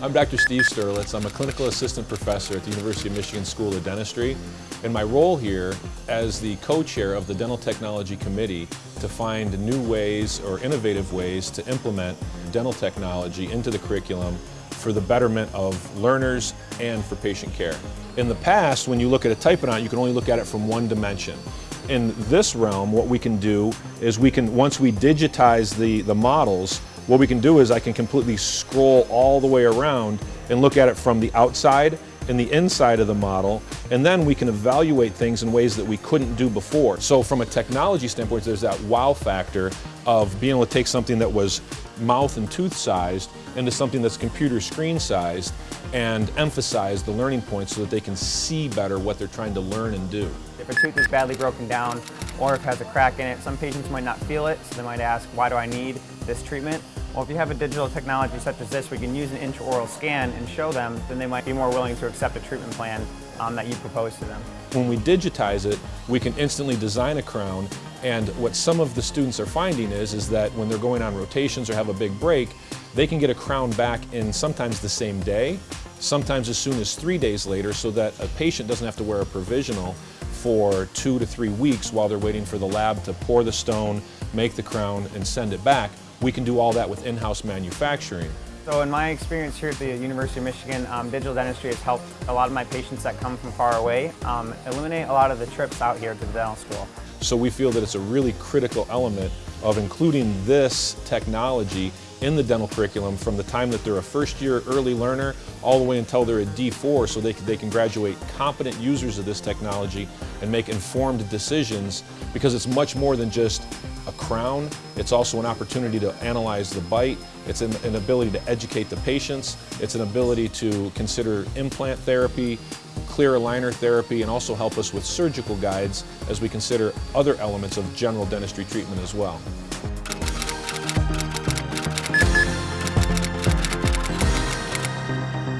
I'm Dr. Steve Sterlitz. I'm a clinical assistant professor at the University of Michigan School of Dentistry. And my role here as the co-chair of the Dental Technology Committee to find new ways or innovative ways to implement dental technology into the curriculum for the betterment of learners and for patient care. In the past, when you look at a typodont, you can only look at it from one dimension. In this realm, what we can do is we can, once we digitize the, the models, what we can do is I can completely scroll all the way around and look at it from the outside and the inside of the model, and then we can evaluate things in ways that we couldn't do before. So from a technology standpoint, there's that wow factor of being able to take something that was mouth and tooth sized into something that's computer screen sized and emphasize the learning points so that they can see better what they're trying to learn and do. If a tooth is badly broken down or if it has a crack in it, some patients might not feel it, so they might ask, why do I need this treatment? Well, if you have a digital technology such as this, we can use an intraoral scan and show them, then they might be more willing to accept a treatment plan um, that you propose to them. When we digitize it, we can instantly design a crown and what some of the students are finding is, is that when they're going on rotations or have a big break, they can get a crown back in sometimes the same day, sometimes as soon as three days later so that a patient doesn't have to wear a provisional for two to three weeks while they're waiting for the lab to pour the stone, make the crown, and send it back. We can do all that with in-house manufacturing. So in my experience here at the University of Michigan, um, digital dentistry has helped a lot of my patients that come from far away um, eliminate a lot of the trips out here to the dental school. So we feel that it's a really critical element of including this technology in the dental curriculum from the time that they're a first year early learner all the way until they're a D4 so they can, they can graduate competent users of this technology and make informed decisions because it's much more than just a crown. It's also an opportunity to analyze the bite. It's an, an ability to educate the patients. It's an ability to consider implant therapy, clear aligner therapy, and also help us with surgical guides as we consider other elements of general dentistry treatment as well. Thank you.